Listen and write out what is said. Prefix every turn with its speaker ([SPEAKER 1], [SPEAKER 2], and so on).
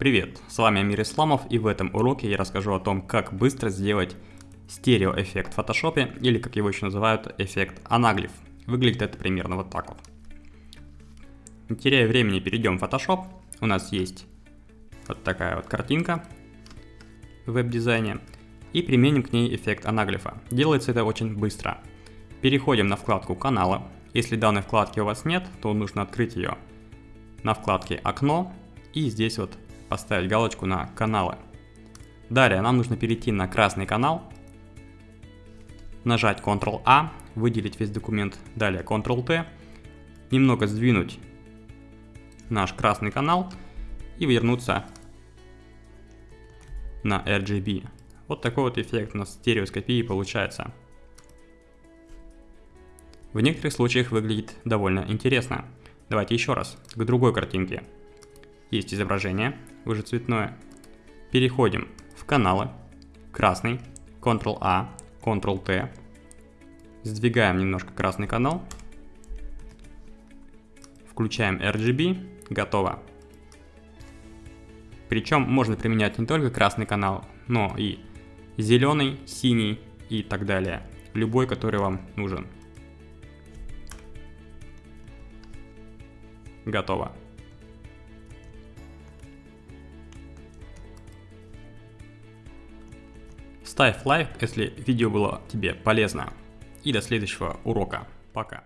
[SPEAKER 1] Привет, с вами Амир Исламов и в этом уроке я расскажу о том, как быстро сделать стереоэффект в фотошопе или как его еще называют эффект анаглиф. Выглядит это примерно вот так вот. Не теряя времени, перейдем в Photoshop. У нас есть вот такая вот картинка в веб-дизайне и применим к ней эффект анаглифа. Делается это очень быстро. Переходим на вкладку канала. Если данной вкладки у вас нет, то нужно открыть ее на вкладке окно и здесь вот поставить галочку на каналы. Далее нам нужно перейти на красный канал, нажать Ctrl-A, выделить весь документ, далее Ctrl-T, немного сдвинуть наш красный канал и вернуться на RGB. Вот такой вот эффект у нас стереоскопии получается. В некоторых случаях выглядит довольно интересно. Давайте еще раз, к другой картинке. Есть изображение, уже цветное. Переходим в каналы, красный, Ctrl-A, Ctrl-T. Сдвигаем немножко красный канал. Включаем RGB, готово. Причем можно применять не только красный канал, но и зеленый, синий и так далее. Любой, который вам нужен. Готово. Ставь лайк, если видео было тебе полезно. И до следующего урока. Пока.